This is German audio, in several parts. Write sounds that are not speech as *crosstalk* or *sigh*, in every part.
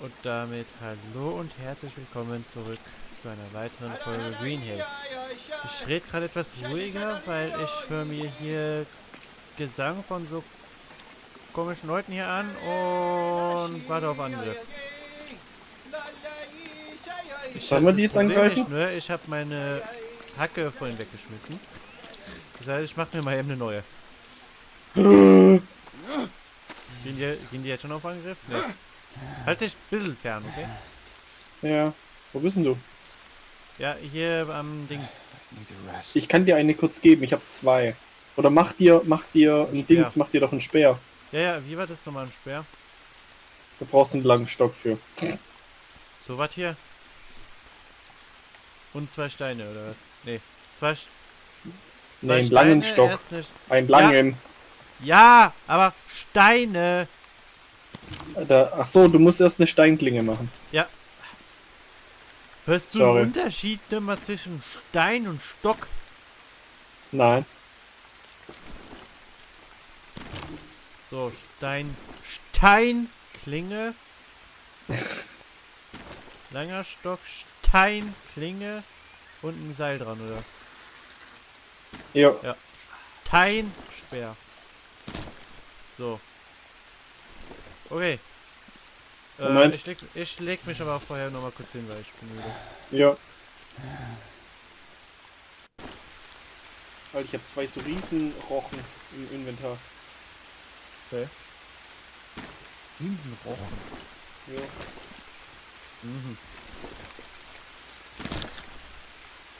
Und damit hallo und herzlich willkommen zurück zu einer weiteren Folge Green Hill. Ich rede gerade etwas ruhiger, weil ich höre mir hier Gesang von so komischen Leuten hier an und warte auf Angriff. Sollen wir die jetzt angreifen? Nur, ich habe meine Hacke vorhin weggeschmissen. Das heißt, ich mache mir mal eben eine neue. *laughs* Gehen die, gehen die jetzt schon auf Angriff? Nee. Halt dich ein bisschen fern, okay? Ja. Wo bist denn du? Ja, hier am Ding. Ich kann dir eine kurz geben, ich habe zwei. Oder mach dir, mach dir ein Speer. Dings, mach dir doch einen Speer. Ja, ja, wie war das nochmal ein Speer? Da brauchst du einen langen Stock für. So was hier? Und zwei Steine, oder was? Nee. Zwei, Sch- Nee, zwei einen langen Steine, Stock. erst eine Einen langen. Ja, aber Steine! Da, ach so, du musst erst eine Steinklinge machen. Hörst du Sorry. einen Unterschied immer zwischen Stein und Stock? Nein. So, Stein. Steinklinge. *laughs* Langer Stock, Steinklinge und ein Seil dran, oder? Ja. Steinspeer. So. Okay. Äh, Moment. ich, leg, ich leg mich aber vorher nochmal kurz hin, weil ich bin müde. Ja. Alter, ich habe zwei so Riesenrochen im Inventar. Riesenrochen. Ja. Mhm.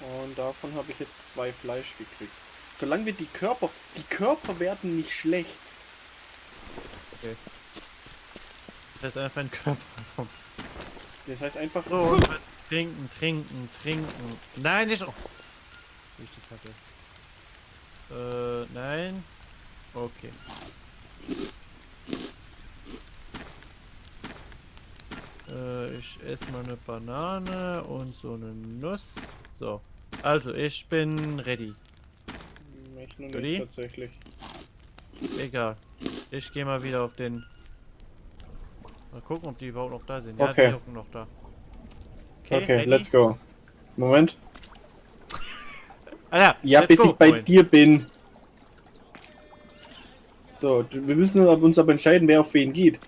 Und davon habe ich jetzt zwei Fleisch gekriegt. Solange wir die Körper, die Körper werden nicht schlecht. Das ist einfach ein Körper. Das heißt einfach, So, trinken, trinken, trinken. Nein, nicht. Oh. Ich das hatte. Äh, nein. Okay. Äh, ich esse mal eine Banane und so eine Nuss. So. Also, ich bin ready. ich nur Ready? nicht tatsächlich. Egal. Ich gehe mal wieder auf den. Mal gucken, ob die überhaupt noch da sind. Ja, Okay. die hocken noch da. Okay, ready? let's go. Moment. Alter, Ja, bis go, ich bei Freund. dir bin. So, wir müssen uns aber entscheiden, wer auf wen geht.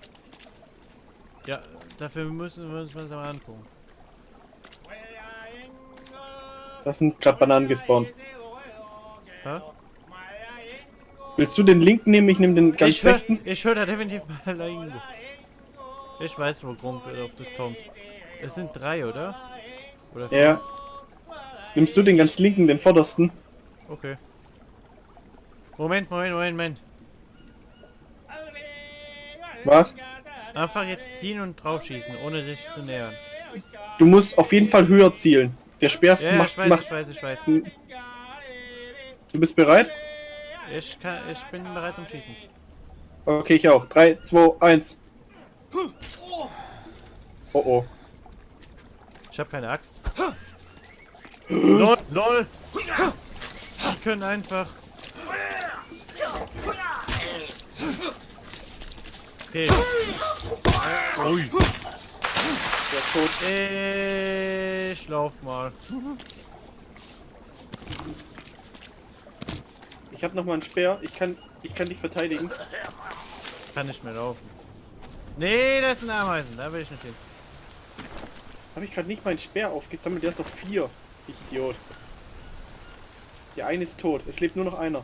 Ja, dafür müssen wir uns mal angucken. Das sind gerade Bananen gespawnt. Hä? Willst du den linken nehmen? Ich nehme den ganz ich hör, rechten. ich höre da definitiv mal irgendwo. Ich weiß, wo Grund auf das kommt. Es sind drei, oder? Oder vier? Ja. Nimmst du den ganz linken, den vordersten? Okay. Moment, Moment, Moment, Moment. Was? Einfach jetzt ziehen und draufschießen, ohne dich zu nähern. Du musst auf jeden Fall höher zielen. Der Speer Ja, ja, macht, ich weiß, macht. ich weiß, ich weiß. Du bist bereit? Ich, kann, ich bin bereit zum Schießen. Okay, ich auch. 3, 2, 1. Oh oh. Ich habe keine Axt. LOL, LOL! Die können einfach. Okay. Ui. Der ist tot. Ich lauf mal. Ich habe noch mal einen Speer. Ich kann, ich kann dich verteidigen. Kann nicht mehr laufen. Nee, das sind Ameisen. Da will ich nicht hin. Habe ich gerade nicht meinen Speer aufgesammelt? Der ist auf 4. Idiot. Der eine ist tot. Es lebt nur noch einer.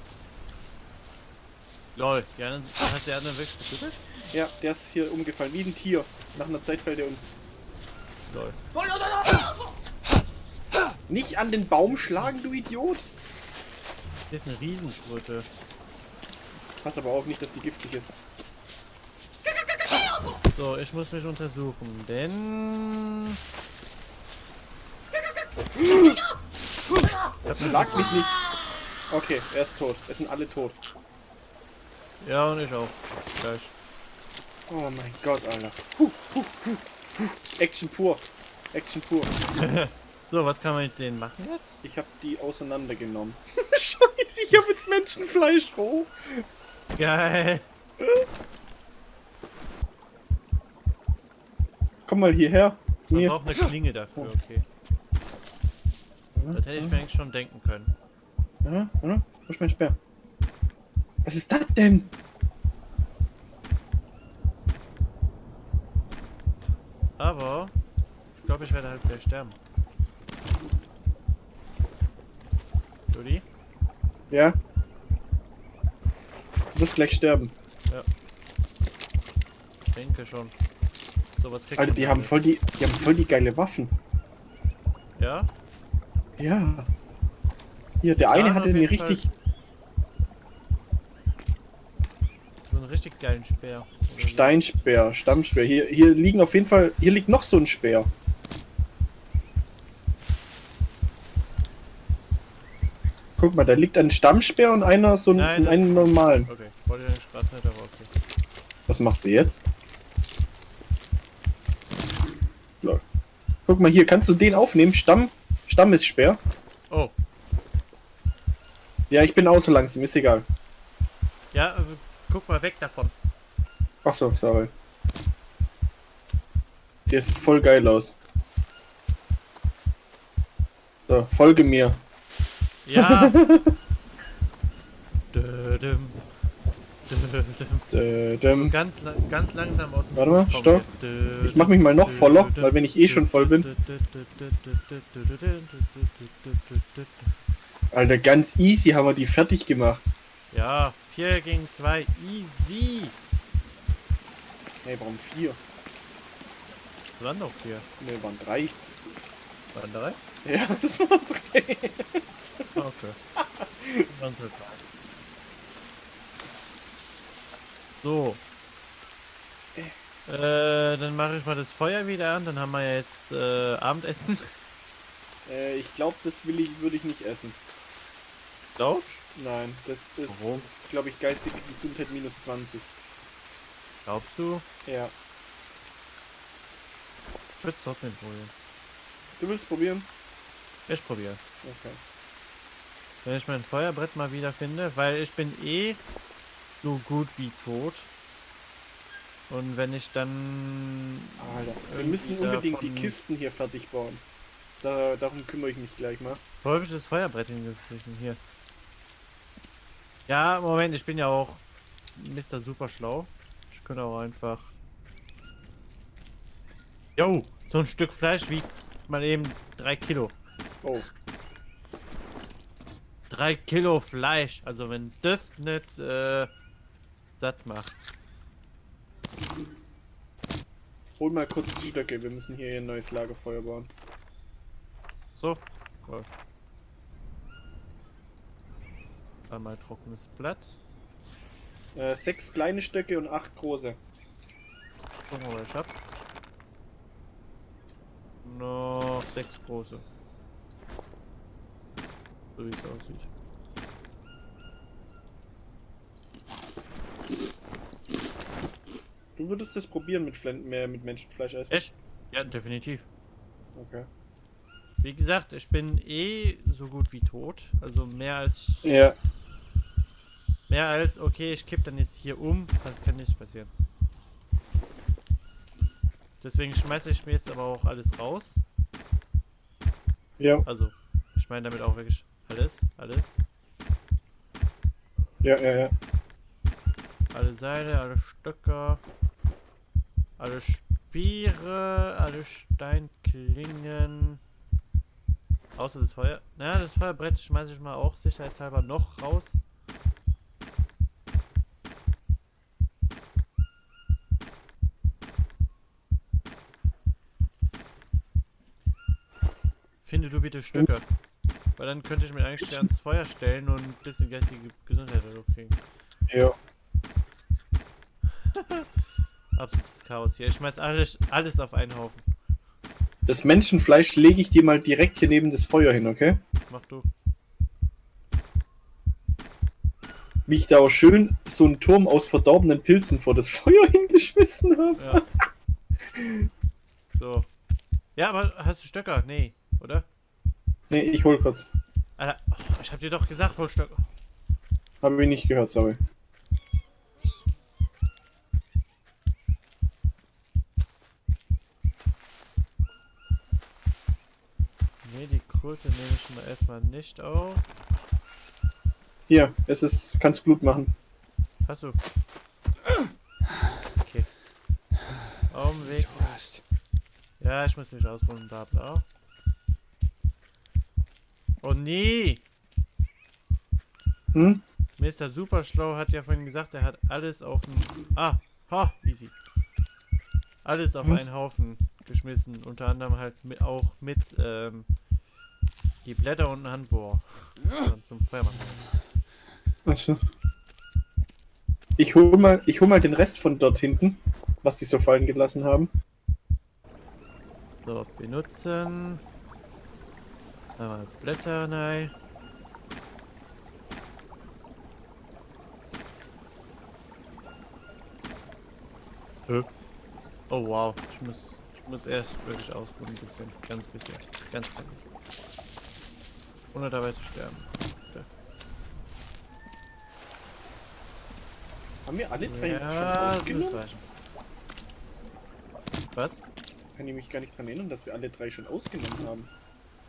Lol, die anderen, hast du die anderen wirklich getötet? Ja, der ist hier umgefallen. Wie ein Tier. Nach einer Zeit fällt er um. Lol. Nicht an den Baum schlagen, du Idiot. Hier ist eine Riesenkröte. Pass aber auf nicht, dass die giftig ist. So, ich muss mich untersuchen, denn... Schlag mich nicht. Okay, er ist tot. Es sind alle tot. Ja, und ich auch. Gleich. Oh mein Gott, Alter. Action pur. Action pur. *laughs* So, was kann man mit denen machen jetzt? Ich habe die auseinandergenommen. *laughs* Scheiße, ich habe jetzt Menschenfleisch roh. Geil. Komm mal hierher zu Man mir. braucht eine Klinge dafür, okay. Das hätte ich mir eigentlich schon denken können. Ja, ja, wo ist mein Speer? Was ist das denn? Aber ich glaube, ich werde halt gleich sterben. Juli? Ja. Du wirst gleich sterben. Ich denke schon. So, was Alter, die haben voll die, die haben voll die geile Waffen. Ja? Ja. Hier, der eine hatte eine jeden Fall- richtig So einen richtig geilen Speer. Steinspeer, Stammspeer. Hier, hier liegen auf jeden Fall, hier liegt noch so ein Speer. Guck mal, da liegt ein Stammspeer und einer so ein, Nein, einen normalen. Okay, wollte ich gerade nicht, aber okay. Was machst du jetzt? Lol. Guck mal hier, kannst du den aufnehmen? Stamm, Stammesspeer. Oh, Ja, ich bin auch so langsam, ist egal. ja, äh, guck mal weg davon. Achso, sorry. Der sieht voll geil aus. So, folge mir. Ja! *laughs* Dödüm. Ganz, ganz langsam aus dem Warte mal, stopp. Ich mach mich mal noch voller, weil wenn ich eh schon voll bin. Alter, ganz easy haben wir die fertig gemacht. Ja, 4 gegen 2, easy. Nee, warum vier? Waren noch 4. Nee, waren drei. Waren drei? Ja, das waren drei. Ah, Okay. Waren drei. So. Äh, dann mache ich mal das Feuer wieder an, dann haben wir ja jetzt äh, Abendessen. *laughs* Äh, ich glaube, das will ich, würde ich nicht essen. Glaubst Nein, das ist, glaube ich, geistige Gesundheit minus 20. Glaubst du? Ja. Ich würde es trotzdem probieren. Du willst probieren? Ich probiere. Okay. Wenn ich mein Feuerbrett mal wieder finde, weil ich bin eh so gut wie tot. Und wenn ich dann... Alter, wir müssen unbedingt die Kisten hier fertig bauen. Da, darum kümmere ich mich gleich mal. Wo habe ich das Feuerbrett hingekriegt? Hier. Ja, Moment, ich bin ja auch Mr. Super schlau. Ich könnte auch einfach... Jo, so ein Stück Fleisch wiegt mal eben 3 Kilo. Oh, 3 Kilo Fleisch. Also wenn das nicht äh, satt macht. hol mal kurz Stöcke. Wir müssen hier ein neues Lagerfeuer bauen. So. Cool. Einmal trockenes Blatt. Äh, sechs kleine Stöcke und acht große. Gucken wir mal, was ich hab. Noch sechs große. So wie es aussieht. Du würdest das probieren mit, Flen mehr mit Menschenfleisch essen? Echt? Ja, definitiv. Okay. Wie gesagt, ich bin eh so gut wie tot. Also mehr als Ja, mehr als okay, ich kipp dann jetzt hier um. Das kann nicht passieren. Deswegen schmeiße ich mir jetzt aber auch alles raus. ja, Also, ich meine damit auch wirklich alles, alles. ja, ja, ja. Alle Seile, alle Stöcker, alle Speere, alle Steinklingen. Außer das Feuer. Na, das Feuerbrett schmeiße ich mal auch sicherheitshalber noch raus. Finde du bitte Stöcke. Weil dann könnte ich mir eigentlich ans Feuer stellen und ein bisschen geistige Gesundheit dadurch kriegen. ja. *laughs* Absolutes Chaos hier. Ich schmeiß alles, alles auf einen Haufen. Das Menschenfleisch lege ich dir mal direkt hier neben das Feuer hin, okay? Mach du. Wie ich da auch schön so einen Turm aus verdorbenen Pilzen vor das *laughs* Feuer hingeschmissen habe. Ja. so. Ja, aber hast du Stöcker? Nee, oder? Nee, ich hol kurz. Alter, oh, ich hab dir doch gesagt, hol Stöcker. Habe ich nicht gehört, sorry. Kröte nehme ich mal erstmal nicht auf. Hier, es ist. Kannst Blut machen. Achso. Okay. Augenweg. hast. Ja, ich muss mich ausruhen, bla bla. Oh nee! Hm? Mr. Superschlau hat ja vorhin gesagt, er hat alles auf den... Ah, ha, easy. Alles auf Was? einen Haufen geschmissen. Unter anderem halt mit, auch mit ähm, die Blätter und ein Handbohr. Und zum Feuermachen. Achso. Ich hol mal, ich hol mal den Rest von dort hinten, was die so fallen gelassen haben. So, benutzen. Einmal Blätter rein. Hä? Oh wow, ich muss, ich muss erst wirklich ausruhen, ein bisschen, ganz bisschen, ganz klein bisschen. Ohne dabei zu sterben. Haben wir alle drei Ja, schon ausgenommen? Was? Kann ich mich gar nicht dran erinnern, dass wir alle drei schon ausgenommen haben.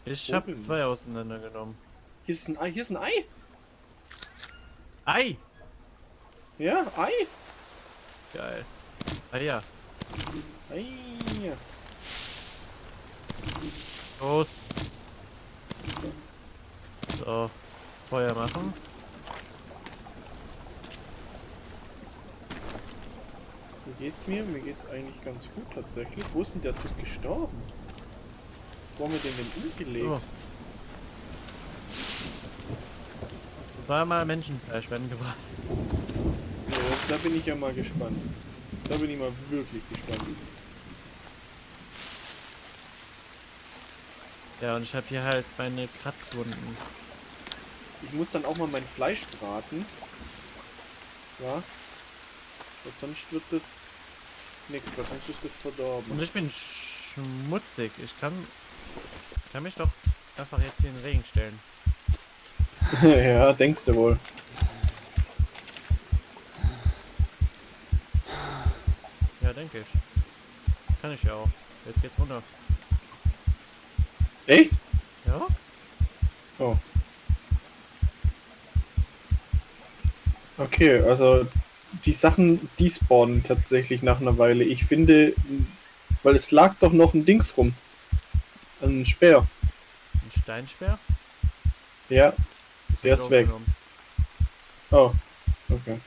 Ich habe zwei auseinandergenommen. Hier ist ein Ei, hier ist ein Ei! Ei! Ja, Ei! Geil. Ah ja, Ei! los. So, Feuer machen. Wie geht's mir? Mir geht's eigentlich ganz gut tatsächlich. Wo ist denn der Typ gestorben? Wo haben wir den denn umgelegt? Oh. Zweimal Menschenfleisch werden gebracht. Ja, da bin ich ja mal gespannt. Da bin ich mal wirklich gespannt. Ja, und ich habe hier halt meine Kratzwunden. Ich muss dann auch mal mein Fleisch braten. Ja. Weil sonst wird das nichts, weil sonst ist das Und verdorben. ich bin schmutzig. Ich kann, kann mich doch einfach jetzt hier in den Regen stellen. *laughs* ja, denkst du wohl. Ja, denke ich. Kann ich ja auch. Jetzt geht's runter. Echt? Ja? Oh. Okay, also die Sachen, die spawnen tatsächlich nach einer Weile. Ich finde, weil es lag doch noch ein Dings rum. Ein Speer. Ein Steinsperr? Ja. Ich Der ist weg. aufgenommen. Oh. Okay.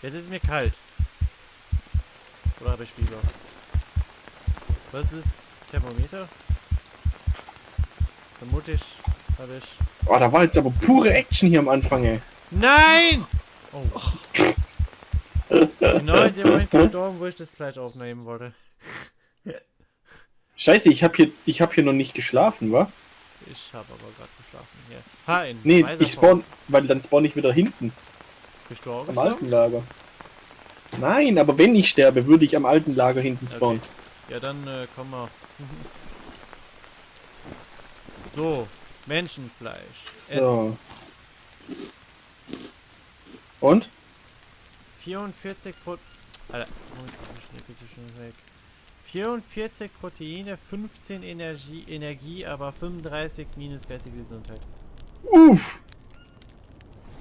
Jetzt ist mir kalt. Oder habe ich Fieber? Was ist Thermometer? Vermutlich habe ich. Oh, da war jetzt aber pure Action hier am Anfang, ey. Nein! Oh. genau in dem Moment gestorben, wo ich das Fleisch aufnehmen wollte. Scheiße, ich hab hier, ich hab hier noch nicht geschlafen, wa? Ich habe aber gerade geschlafen hier. Ha, in Nee, weiser ich spawn, weil dann spawn ich wieder hinten, Bist du auch am alten Lager. Nein, aber wenn ich sterbe, würde ich am alten Lager hinten spawnen. Okay. Ja, dann äh, komm mal. *laughs* so, Menschenfleisch. Essen. So. Und? 44 Pro... Alter, so schnell, bitte schon weg. 44 Proteine, 15 Energie, Energie, aber 35 minus geistige Gesundheit. Uff!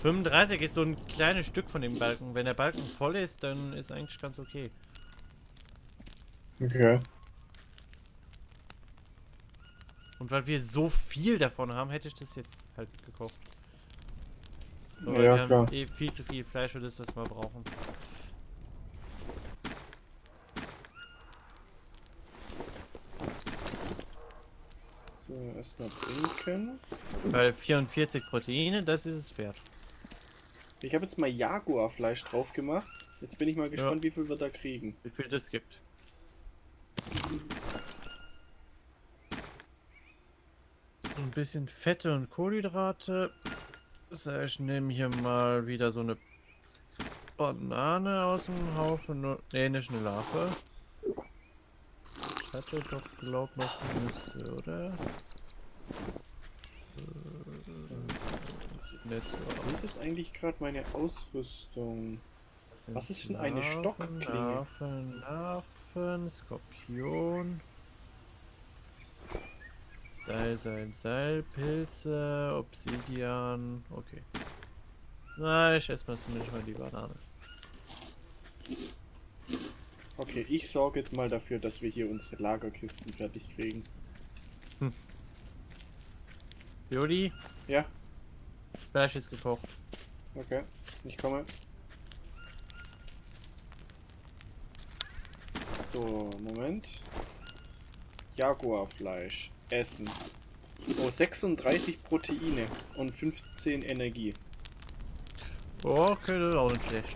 35 ist so ein kleines Stück von dem Balken. Wenn der Balken voll ist, dann ist eigentlich ganz okay. Okay. Und weil wir so viel davon haben, hätte ich das jetzt halt gekocht. Aber Ja, wir klar. haben eh viel zu viel Fleisch für das, was wir brauchen. So, erstmal trinken. Weil 44 Proteine, das ist es wert. Ich habe jetzt mal Jaguarfleisch drauf gemacht. Jetzt bin ich mal gespannt, wie viel wir da kriegen. Wie viel das gibt. Bisschen Fette und Kohlenhydrate. Das heißt, ich nehme hier mal wieder so eine Banane aus dem Haufen. Nee, nicht eine Larve. Ich hatte doch, glaub noch Nüsse, oder? Äh, Nicht so ist jetzt eigentlich gerade meine Ausrüstung? Was ist denn eine Stockklinge? Larven, Larven, Skorpion. Seil, Seil, Seil, Pilze, Obsidian. Okay. Na, ich esse mal zumindest mal die Banane. Okay, ich sorge jetzt mal dafür, dass wir hier unsere Lagerkisten fertig kriegen. Jodi, Ja, Fleisch ist gekocht. okay. Ich komme. So, Moment. Jaguarfleisch. Essen. Oh, 36 Proteine und 15 Energie. Okay, das ist auch nicht schlecht.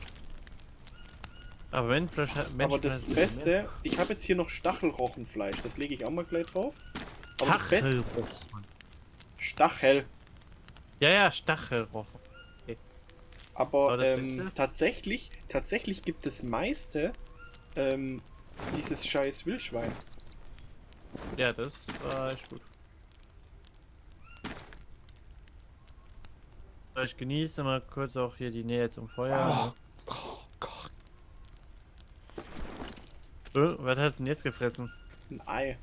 Aber wenn Fleisch. Aber das Beste, ich habe jetzt hier noch Stachelrochenfleisch. Das lege ich auch mal gleich drauf. Aber das Beste. Stachelrochen. Stachel. Ja, ja, Stachelrochen. Aber Aber das ähm, tatsächlich, tatsächlich gibt es meiste ähm, dieses scheiß Wildschwein. Ja, das war echt gut. Ich genieße mal kurz auch hier die Nähe zum Feuer. Oh Gott. Ne? Äh, was hast du denn jetzt gefressen? Ein Ei.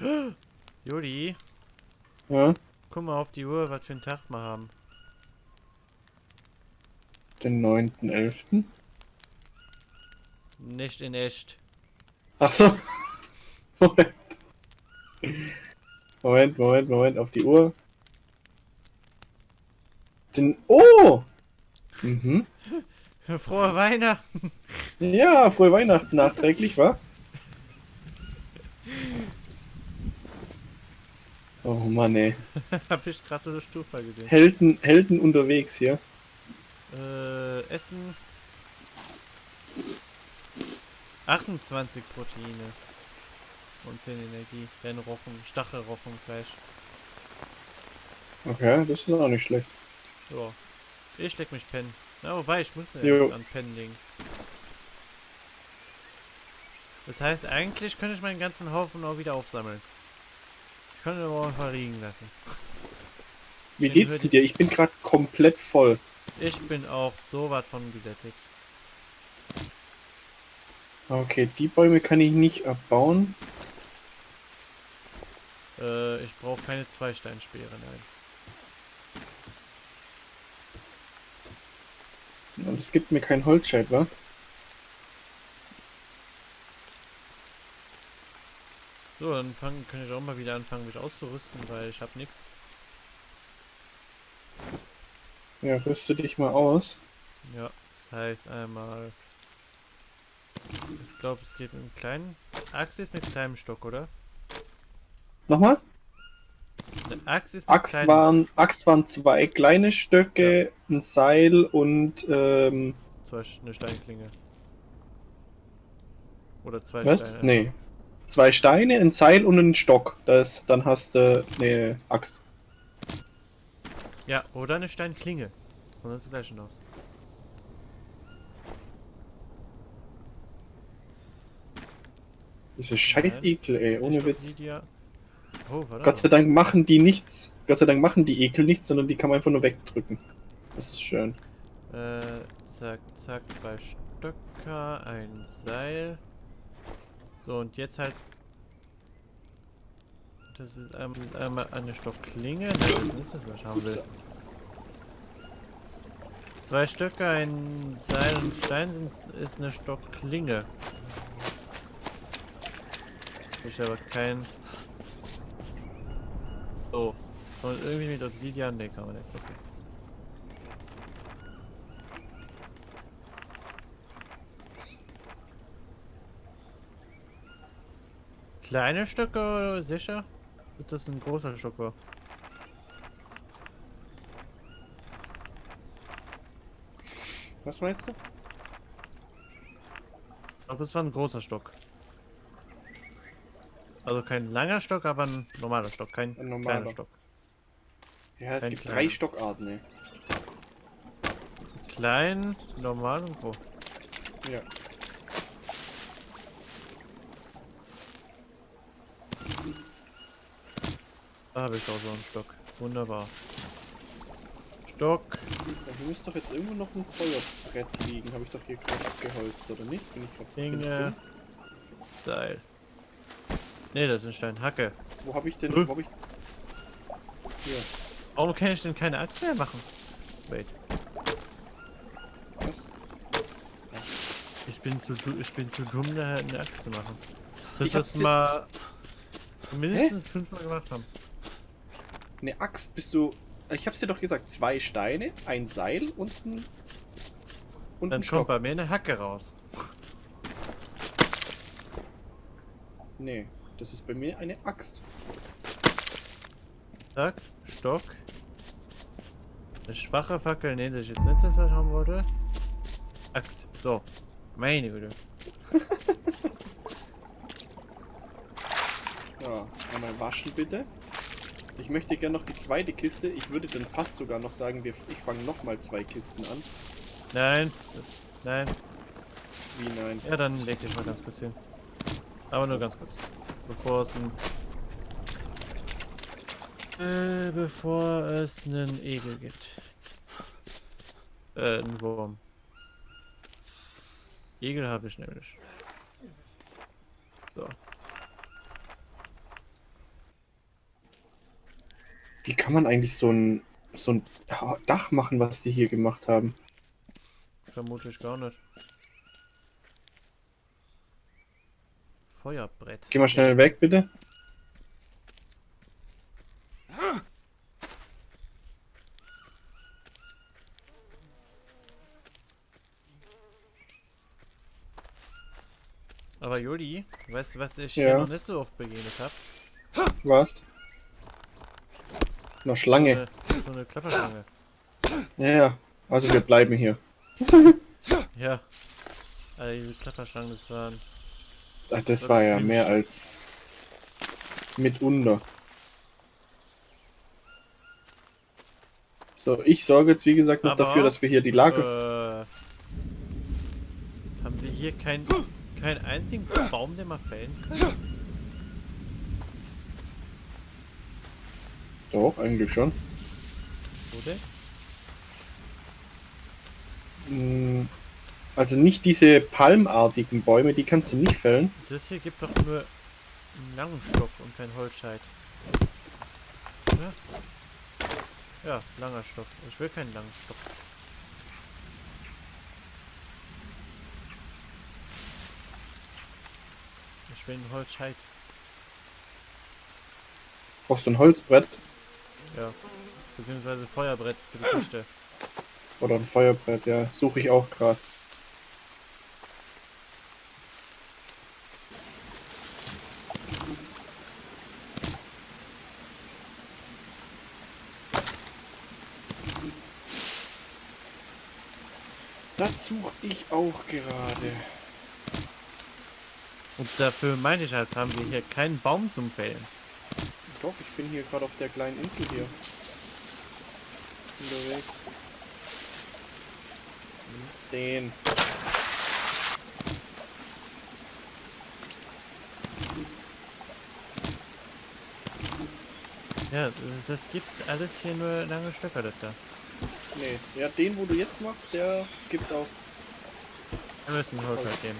*gasps* Juli, Ja, guck mal auf die Uhr, was für einen Tag wir haben. den 9.11. Nicht in echt. Ach so. *laughs* Moment. Moment, Moment, Moment, auf die Uhr. Den. Oh! Mhm. *laughs* Frohe Weihnachten! Ja, frohe Weihnachten nachträglich, wa? Oh Mann, ey. *laughs* Hab ich gerade so eine Stufe gesehen. Helden, Helden unterwegs hier. Äh, Essen. 28 Proteine. Und 10 Energie. Dann Rochen, Stachelrochenfleisch. Okay, das ist auch nicht schlecht. So. Ich leg mich pennen. Na, wobei, ich muss mir Jo. an pennen legen. Das heißt, eigentlich könnte ich meinen ganzen Haufen auch wieder aufsammeln. Ich könnte aber auch einfach liegen lassen. Wie Den geht's dir? Ich bin gerade komplett voll. Ich bin auch so was von gesättigt. Okay, die Bäume kann ich nicht abbauen. Äh, ich brauche keine Zweisteinspeere, nein. Und es gibt mir kein Holzscheit, wa? So, dann fangen, kann ich auch mal wieder anfangen, mich auszurüsten, weil ich habe nichts. Ja, rüste dich mal aus. Ja, das heißt einmal. Ich glaube, es geht mit einem kleinen. Axt ist mit kleinem Stock, oder? Nochmal? Axt ist Axt kleinem waren, Axt waren zwei kleine Stöcke, ein Seil und ähm, Beispiel eine Steinklinge. Oder zwei was? Steine. Nee. Zwei Steine, ein Seil und ein Stock. Das, dann hast du eine Axt. Ja, oder eine Steinklinge. Und das gleiche aus. Diese scheiß. Ekel, ey, ohne Witz. Oh. Gott sei Dank machen die nichts. Gott sei Dank machen die Ekel nichts, sondern die kann man einfach nur wegdrücken. Das ist schön. Äh, zack, zack, zwei Stöcker, ein Seil. So, und jetzt halt. Das ist einmal, eine Stockklinge. Nein, das ist nicht das, was ich haben will. Zwei Stöcke, ein Seil und Stein sind, ist eine Stockklinge. Ich aber kein. So. Und irgendwie mit Obsidian, ne, kann man nicht. Okay. Kleine Stöcke, sicher? Wird das ein großer Stocker? Was meinst du? Ich glaube, das war ein großer Stock. Also kein langer Stock, aber ein normaler Stock, kein Ein normaler. kleiner Stock. Ja, es Ein gibt kleiner. drei Stockarten, ey. Klein, normal und groß. Ja. Da habe ich auch so einen Stock. Wunderbar. Stock. Ja, hier müsste doch jetzt irgendwo noch ein Feuerbrett liegen. Habe ich doch hier gerade abgeholzt, oder nicht? Bin ich ich Dinge. Seil. Ne, das ist ein Stein. Hacke. Wo habe ich denn... Äh. Wo hab ich... Hier. Warum kann ich denn keine Axt mehr machen? Wait. Was? Ich bin zu, ich bin zu dumm, da eine Axt zu machen. Das Ich dir- mal mindestens fünfmal gemacht haben. Eine Axt bist du... Ich hab's dir doch gesagt. Zwei Steine, ein Seil und ein... Und Dann ein kommt bei mir eine Hacke raus. Nee, das ist bei mir eine Axt. Zack, Stock. Eine schwache Fackel, ne, das ist jetzt nicht das, ich haben wollte. Axt. So. Meine Güte. *laughs* Ja, einmal waschen bitte. Ich möchte gerne noch die zweite Kiste. Ich würde dann fast sogar noch sagen, wir, ich fange nochmal zwei Kisten an. Nein. Nein. Wie nein? Ja, dann leg dich mal ganz kurz hin. Aber nur ganz kurz. Bevor es ein... Äh, bevor es einen Egel gibt. Äh, einen Wurm. Egel habe ich nämlich. So. Wie kann man eigentlich so ein, so ein Dach machen, was die hier gemacht haben? Vermute ich gar nicht. Feuerbrett. Geh mal schnell weg, bitte. Aber Juli, weißt du, was ich Ja. hier noch nicht so oft begegnet habe? Was? Noch Schlange. Eine, so eine Klapperschlange. Ja, ja. Also wir bleiben hier. Ja. Alter, diese Klapperschlangen, das waren. Ach, das war ja mehr als mitunter. So, ich sorge jetzt wie gesagt noch Aber, dafür, dass wir hier die Lager... Äh, haben wir hier keinen keinen einzigen Baum, den wir fällen können? Doch, eigentlich schon. Oder? Mm, Also nicht diese palmartigen Bäume, die kannst du nicht fällen. Das hier gibt doch nur einen langen Stock und kein Holzscheit. Ja? Ja, langer Stock. Ich will keinen langen Stock. Ich will einen Holzscheit. Brauchst du ein Holzbrett Ja. Beziehungsweise Feuerbrett für die Kiste. oder ein Feuerbrett, ja. Suche ich auch gerade. Das suche ich auch gerade. Und dafür meine ich halt, haben wir hier keinen Baum zum Fällen. Doch, ich bin hier gerade auf der kleinen Insel hier. Unterwegs. Den. Ja, das gibt alles hier nur lange Stöcker, das da. Nee, ja, den, wo du jetzt machst, der gibt auch. Wir müssen Holzscheit geben.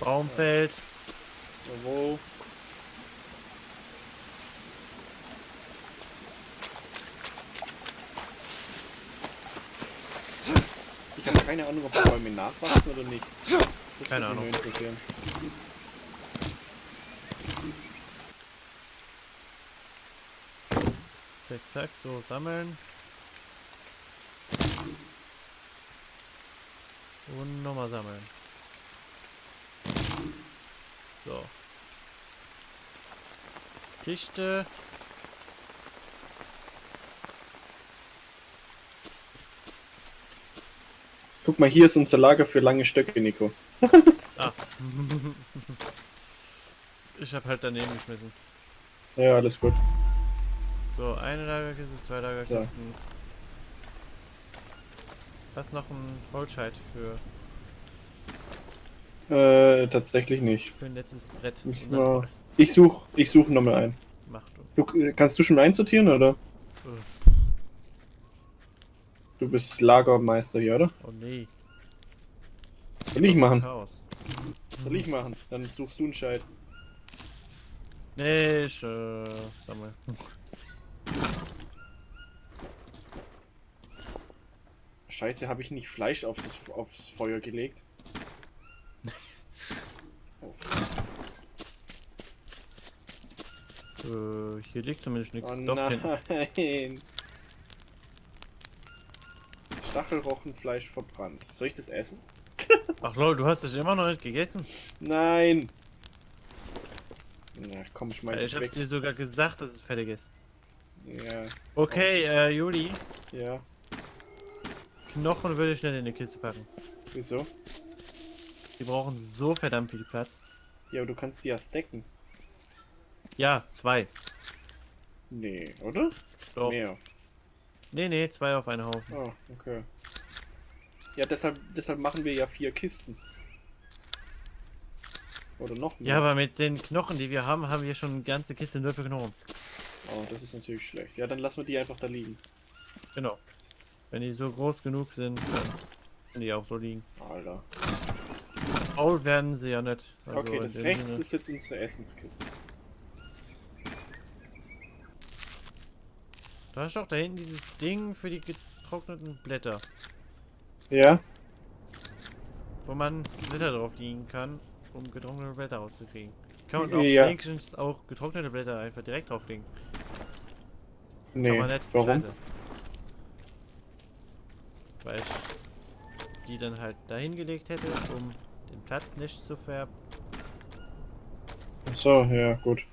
Baumfeld. Jawohl. Ich habe keine Ahnung, ob die Bäume nachwachsen oder nicht. Das Keine Ahnung. interessieren. Zack, zack, so sammeln. Und nochmal sammeln. So. Kiste. Guck mal, hier ist unser Lager für lange Stöcke, Nico. *laughs* Ah. ich hab halt daneben geschmissen. Ja, alles gut. So, eine Lagerkiste, zwei Lagerkisten. Was noch ein Holzscheit für, Äh, tatsächlich nicht. für ein letztes Brett. Wir- Ich suche ich such nochmal ein. Macht du. Du, kannst du schon einsortieren, oder? Äh, Du bist Lagermeister hier, oder? Oh nee. Was soll ich machen? Chaos. Was soll ich machen? Dann suchst du einen Scheit. Nee, ich, äh, sammel. Scheiße, habe ich nicht Fleisch auf das, aufs Feuer gelegt? Oh, Äh, hier liegt zumindest nichts. oh nein. Stachelrochenfleisch verbrannt. Soll ich das essen? *laughs* Ach lol, du hast es immer noch nicht gegessen? Nein. Na komm, schmeiß Äh, ich ich hab's weg. dir sogar gesagt, dass es fertig ist. Ja, Okay, äh, Juli, ja. Knochen würde ich schnell in die Kiste packen. Wieso? Die brauchen so verdammt viel Platz. Ja, aber du kannst die ja stacken. Ja, zwei. Nee, oder? Doch. Mehr. Nee, nee, zwei auf einen Haufen. Oh, okay. Ja, deshalb, deshalb machen wir ja vier Kisten. Oder noch mehr. Ja, aber mit den Knochen, die wir haben, haben wir schon eine ganze Kiste nur für Knochen. Oh, das ist natürlich schlecht. Ja, dann lassen wir die einfach da liegen. Genau. Wenn die so groß genug sind, dann können die auch so liegen. Alter. Faul werden sie ja nicht. Also Okay, das rechts Sinne- ist jetzt unsere Essenskiste. Da ist doch da hinten dieses Ding für die getrockneten Blätter, Ja? wo man Blätter drauf liegen kann, um getrocknete Blätter rauszukriegen. Kann man auch Ja. wenigstens auch getrocknete Blätter einfach direkt drauflegen. Nee. Warum? Scheiße. Weil ich die dann halt dahin gelegt hätte, um den Platz nicht zu färben. Ach so, ja, gut.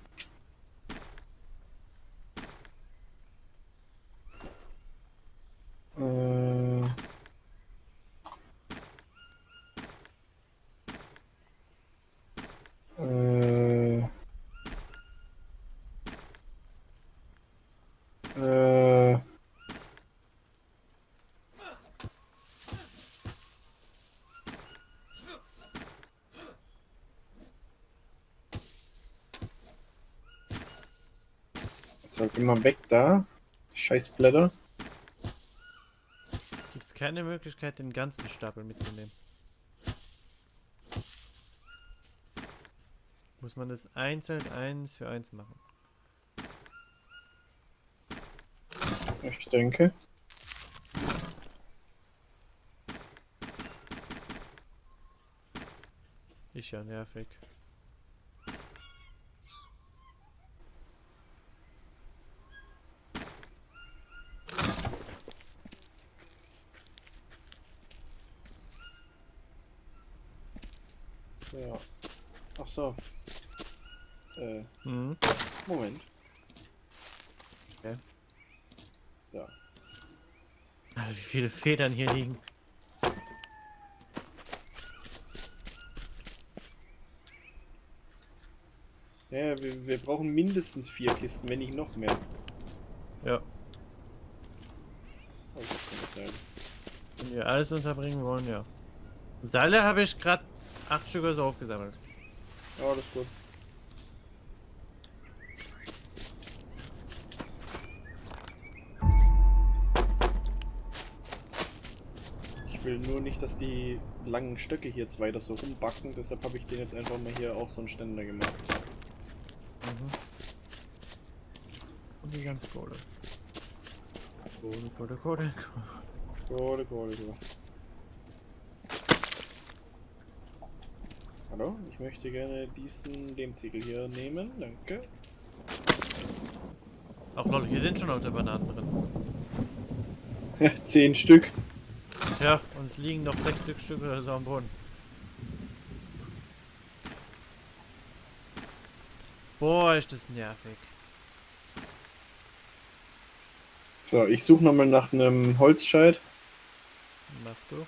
Geh mal weg da. Scheißblätter. Gibt es keine Möglichkeit, den ganzen Stapel mitzunehmen? Muss man das einzeln eins für eins machen? Ich denke. Ist ja nervig. So. Ach so. Äh, Mhm. Moment. Okay. So. Ah, wie viele Federn hier liegen. Ja, wir, wir brauchen mindestens vier Kisten, wenn nicht noch mehr. Ja. Oh, das kann nicht sein. Wenn wir alles unterbringen wollen, ja. Seile habe ich gerade acht Stück oder so aufgesammelt. Oh, das ist gut. Ich will nur nicht, dass die langen Stöcke hier jetzt weiter so rumbacken, deshalb habe ich den jetzt einfach mal hier auch so einen Ständer gemacht. Mhm. Und die ganze Kohle. Kohle, Kohle, Kohle, Kohle. Kohle, Kohle, Kohle. Hallo, ich möchte gerne diesen Lehmziegel hier nehmen, danke. Ach lol, hier sind schon alte Bananen drin. *laughs* Ja, zehn Stück. Ja, und es liegen noch sechs Stück Stück oder so am Boden. Boah, ist das nervig. So, ich suche nochmal nach einem Holzscheit. Mach du.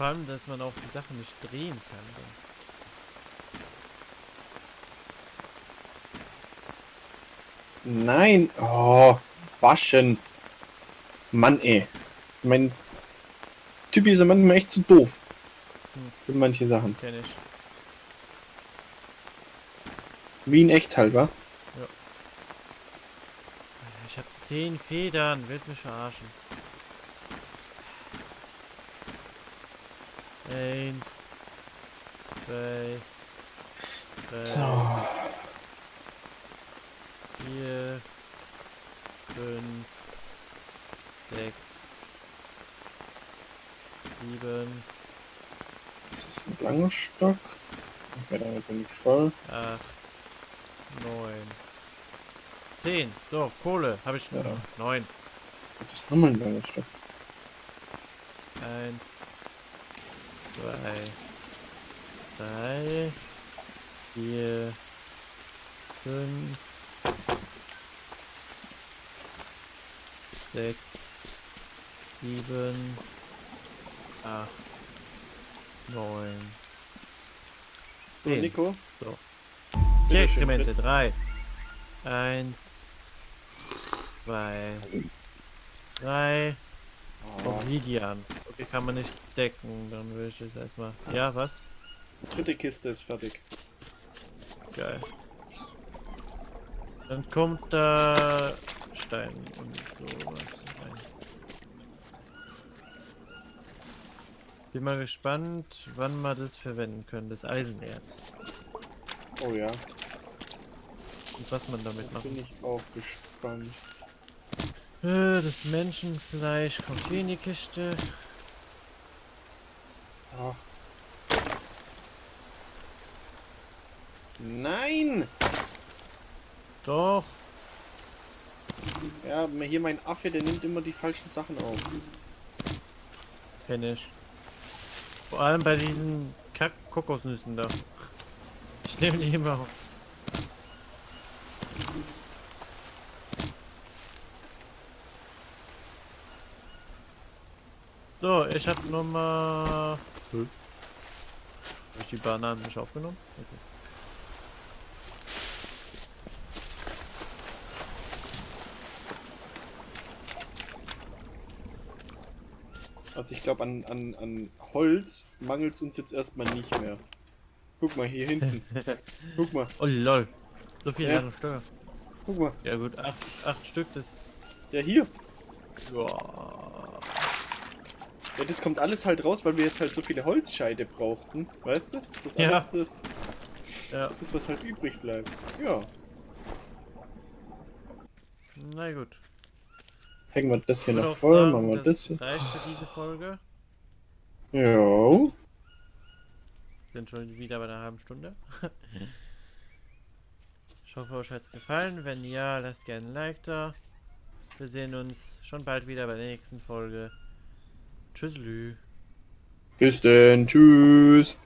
Vor allem, dass man auch die Sachen nicht drehen kann. Dann. Nein, oh, waschen. Mann, ey. Mein Typi ist ja manchmal echt zu doof. Hm. Für manche Sachen. Kenn ich. Wie in echt halt, wa? Ich habe zehn Federn. Willst du mich verarschen? Eins. Zwei. Drei. So. Vier. Fünf. Sechs. Sieben. Das ist ein langer Stock. Okay, damit bin ich voll. acht, neun, zehn. So, Kohle. Habe ich Ja. neun. Das ist nochmal ein langer Stock. Eins, zwei, drei, vier, fünf, sechs, sieben, acht, neun. So, Zehn. Nico. So. Bitteschön, Exkremente. Drei. Eins. Zwei. Drei. Oh, Obsidian. Okay, kann man nicht decken. Dann will ich jetzt erstmal. Ja, was? dritte Kiste ist fertig. Geil. Dann kommt da Stein und sowas rein. Bin mal gespannt, wann wir das verwenden können, das Eisenerz. Oh ja, Und was man damit da macht. bin ich auch gespannt. Äh, Das Menschenfleisch kommt hier in die Kiste. Ach. Nein! Doch. Ja, hier mein Affe, der nimmt immer die falschen Sachen auf. Kenn ich. Vor allem bei diesen Kack-Kokosnüssen da. Ich nehme die immer auf. So, ich hab Nummer... Hm? Hab ich die Bananen nicht aufgenommen? Okay. Also ich glaube, an, an, an Holz mangelt es uns jetzt erstmal nicht mehr. Guck mal, hier hinten. *laughs* Guck mal, Oh lol. So viele Ja. Steuer. guck mal. Ja gut, acht, acht Stück, das... Ja, hier. Ja. Ja, das kommt alles halt raus, weil wir jetzt halt so viele Holzscheide brauchten. Weißt du? Das ist Ja. alles das, Ja, das, was halt übrig bleibt. Ja. na gut. Hängen wir das hier noch voll, sagen, machen wir das hier. reicht für diese Folge. Jo. Sind schon wieder bei einer halben Stunde. ich hoffe, euch hat es gefallen. Wenn ja, lasst gerne ein Like da. Wir sehen uns schon bald wieder bei der nächsten Folge. Tschüsselü. Bis denn. Tschüss.